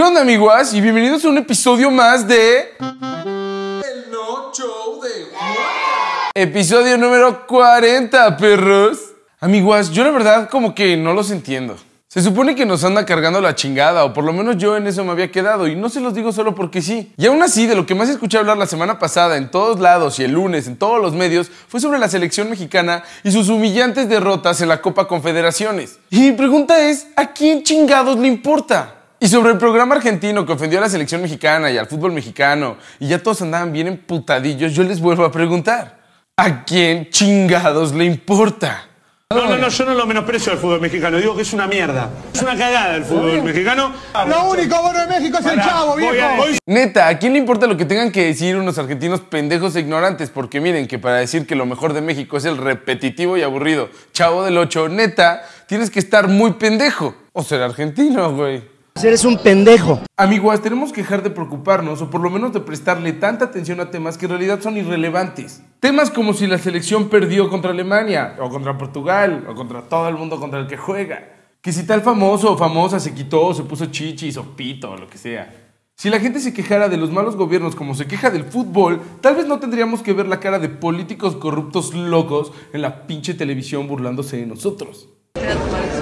¿Qué onda, amiguas? Y bienvenidos a un episodio más de. El No Show de Episodio número 40, perros. Amiguas, yo la verdad como que no los entiendo. Se supone que nos anda cargando la chingada, o por lo menos yo en eso me había quedado, y no se los digo solo porque sí. Y aún así, de lo que más escuché hablar la semana pasada en todos lados y el lunes en todos los medios fue sobre la selección mexicana y sus humillantes derrotas en la Copa Confederaciones. Y mi pregunta es, ¿a quién chingados le importa? Y sobre el programa argentino que ofendió a la selección mexicana y al fútbol mexicano, y ya todos andaban bien emputadillos, yo les vuelvo a preguntar, ¿a quién chingados le importa? No, no, no, yo no lo menosprecio al fútbol mexicano, digo que es una mierda. Es una cagada el fútbol mexicano. Lo único bueno de México es el chavo, viejo. Neta, ¿a quién le importa lo que tengan que decir unos argentinos pendejos e ignorantes? Porque miren que para decir que lo mejor de México es el repetitivo y aburrido chavo del 8, neta, tienes que estar muy pendejo. O ser argentino, güey. Eres un pendejo. Amiguas, tenemos que dejar de preocuparnos o por lo menos de prestarle tanta atención a temas que en realidad son irrelevantes. Temas como si la selección perdió contra Alemania, o contra Portugal, o contra todo el mundo contra el que juega. Que si tal famoso o famosa se quitó, o se puso chichis o pito o lo que sea. Si la gente se quejara de los malos gobiernos como se queja del fútbol, tal vez no tendríamos que ver la cara de políticos corruptos locos en la pinche televisión burlándose de nosotros.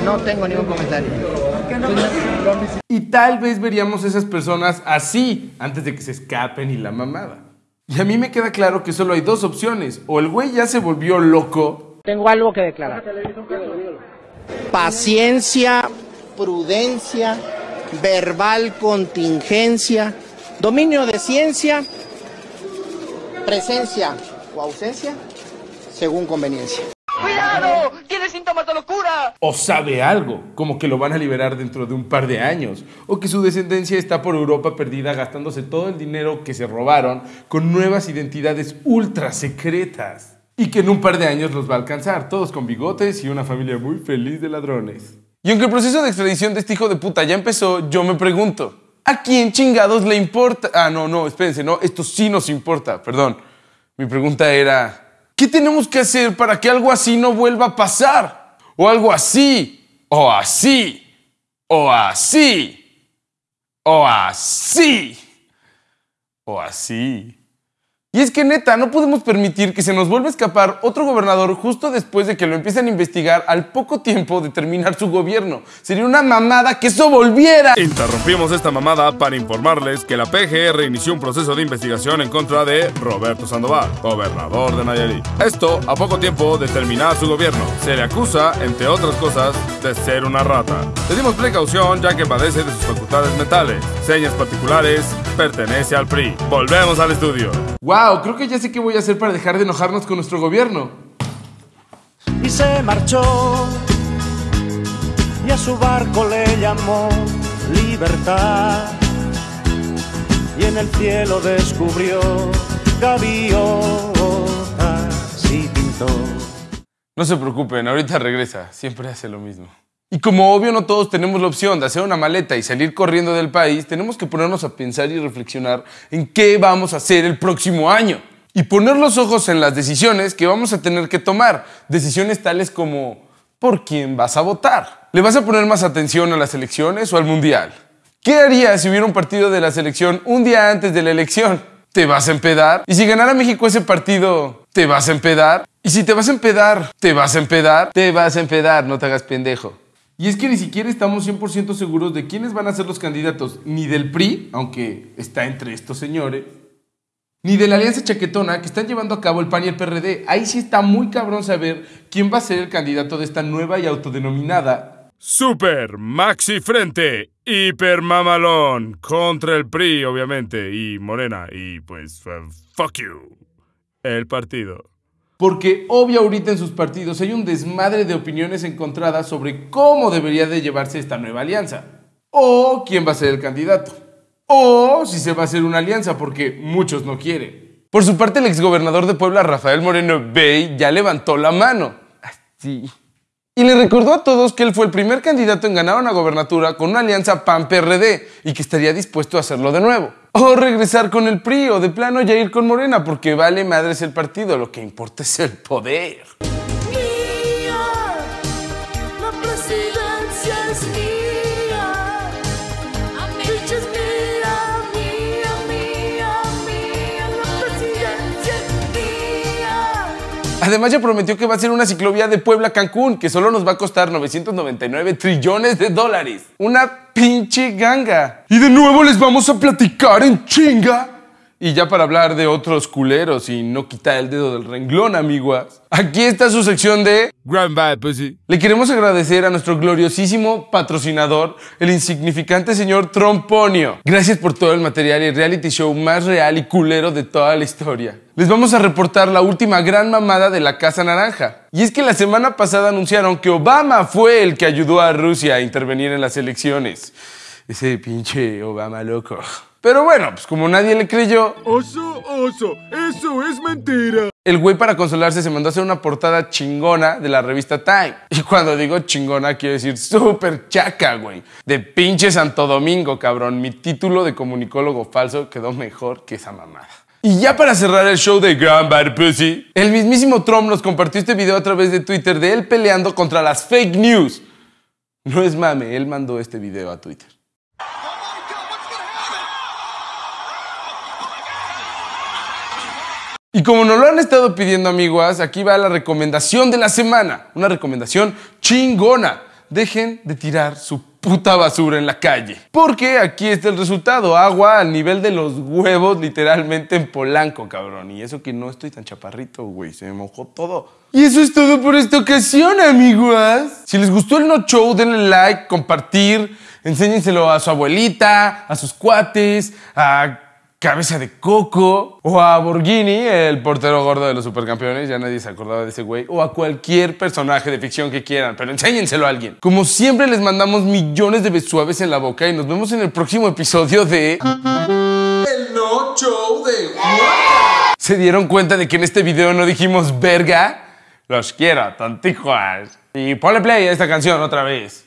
No tengo ningún comentario. Y tal vez veríamos esas personas así antes de que se escapen y la mamada. Y a mí me queda claro que solo hay dos opciones. O el güey ya se volvió loco, Tengo algo que declarar. Paciencia, prudencia, verbal contingencia, dominio de ciencia, presencia o ausencia, según conveniencia. ¡Cuidado! ¡Tiene síntomas de locura! o sabe algo, como que lo van a liberar dentro de un par de años, o que su descendencia está por Europa perdida gastándose todo el dinero que se robaron con nuevas identidades ultra secretas. Y que en un par de años los va a alcanzar, todos con bigotes y una familia muy feliz de ladrones. Y aunque el proceso de extradición de este hijo de puta ya empezó, yo me pregunto, ¿a quién chingados le importa? Ah, no, no, espérense, no, esto sí nos importa, perdón. Mi pregunta era, ¿qué tenemos que hacer para que algo así no vuelva a pasar? O algo así, o así, o así, o así, o así. Y es que neta, no podemos permitir que se nos vuelva a escapar otro gobernador justo después de que lo empiecen a investigar al poco tiempo de terminar su gobierno. Sería una mamada que eso volviera. Interrumpimos esta mamada para informarles que la PGR inició un proceso de investigación en contra de Roberto Sandoval, gobernador de Nayarit. Esto a poco tiempo de terminar su gobierno. Se le acusa, entre otras cosas, de ser una rata. Le dimos precaución ya que padece de sus facultades mentales. Señas particulares, pertenece al PRI. Volvemos al estudio. Wow, creo que ya sé qué voy a hacer para dejar de enojarnos con nuestro gobierno. y se marchó y a su barco le llamó libertad y en el cielo descubrió gaviotas y pintó No se preocupen, ahorita regresa, siempre hace lo mismo. Y como obvio no todos tenemos la opción de hacer una maleta y salir corriendo del país, tenemos que ponernos a pensar y reflexionar en qué vamos a hacer el próximo año. Y poner los ojos en las decisiones que vamos a tener que tomar. Decisiones tales como ¿por quién vas a votar? ¿Le vas a poner más atención a las elecciones o al mundial? ¿Qué harías si hubiera un partido de la selección un día antes de la elección? ¿Te vas a empedar? ¿Y si ganara México ese partido, te vas a empedar? ¿Y si te vas a empedar, te vas a empedar? Te vas a empedar, no te hagas pendejo. Y es que ni siquiera estamos 100% seguros de quiénes van a ser los candidatos, ni del PRI, aunque está entre estos señores, ni de la Alianza Chaquetona que están llevando a cabo el PAN y el PRD. Ahí sí está muy cabrón saber quién va a ser el candidato de esta nueva y autodenominada Super Maxi Frente, Hiper Mamalón, contra el PRI, obviamente, y Morena, y pues, uh, fuck you, el partido. Porque obvio ahorita en sus partidos hay un desmadre de opiniones encontradas sobre cómo debería de llevarse esta nueva alianza. O quién va a ser el candidato. O si se va a hacer una alianza, porque muchos no quieren. Por su parte, el exgobernador de Puebla, Rafael Moreno Bey, ya levantó la mano. Así. Y le recordó a todos que él fue el primer candidato en ganar una gobernatura con una alianza PAN-PRD y que estaría dispuesto a hacerlo de nuevo. O regresar con el PRI o de plano ya ir con Morena porque vale madres el partido, lo que importa es el poder. Además ya prometió que va a ser una ciclovía de Puebla a Cancún, que solo nos va a costar 999 trillones de dólares. Una pinche ganga. Y de nuevo les vamos a platicar en chinga. Y ya para hablar de otros culeros y no quitar el dedo del renglón, amiguas. Aquí está su sección de Grand Bad Pussy. le queremos agradecer a nuestro gloriosísimo patrocinador, el insignificante señor Tromponio. Gracias por todo el material y el reality show más real y culero de toda la historia. Les vamos a reportar la última gran mamada de la Casa Naranja. Y es que la semana pasada anunciaron que Obama fue el que ayudó a Rusia a intervenir en las elecciones. Ese pinche Obama loco. Pero bueno, pues como nadie le creyó, Oso, oso, eso es mentira. el güey para consolarse se mandó a hacer una portada chingona de la revista Time. Y cuando digo chingona quiero decir súper chaca, güey. De pinche Santo Domingo, cabrón. Mi título de comunicólogo falso quedó mejor que esa mamada. Y ya para cerrar el show de Grand Bad Pussy, el mismísimo Trump nos compartió este video a través de Twitter de él peleando contra las fake news. No es mame, él mandó este video a Twitter. Y como nos lo han estado pidiendo, amiguas, aquí va la recomendación de la semana. Una recomendación chingona. Dejen de tirar su puta basura en la calle. Porque aquí está el resultado. Agua al nivel de los huevos, literalmente en Polanco, cabrón. Y eso que no estoy tan chaparrito, güey. Se me mojó todo. Y eso es todo por esta ocasión, amiguas. Si les gustó el No Show, denle like, compartir. Enséñenselo a su abuelita, a sus cuates, a Cabeza de Coco o a Borghini, el portero gordo de los supercampeones, ya nadie se acordaba de ese güey, o a cualquier personaje de ficción que quieran, pero enséñenselo a alguien. Como siempre les mandamos millones de besuaves en la boca y nos vemos en el próximo episodio de... El No Show de ¿Se dieron cuenta de que en este video no dijimos verga? Los quiero, tontijas. Y ponle play a esta canción otra vez.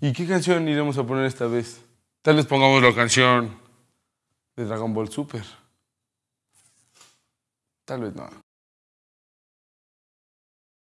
¿Y qué canción iremos a poner esta vez? Tal vez pongamos la canción de Dragon Ball Super. Tal vez no.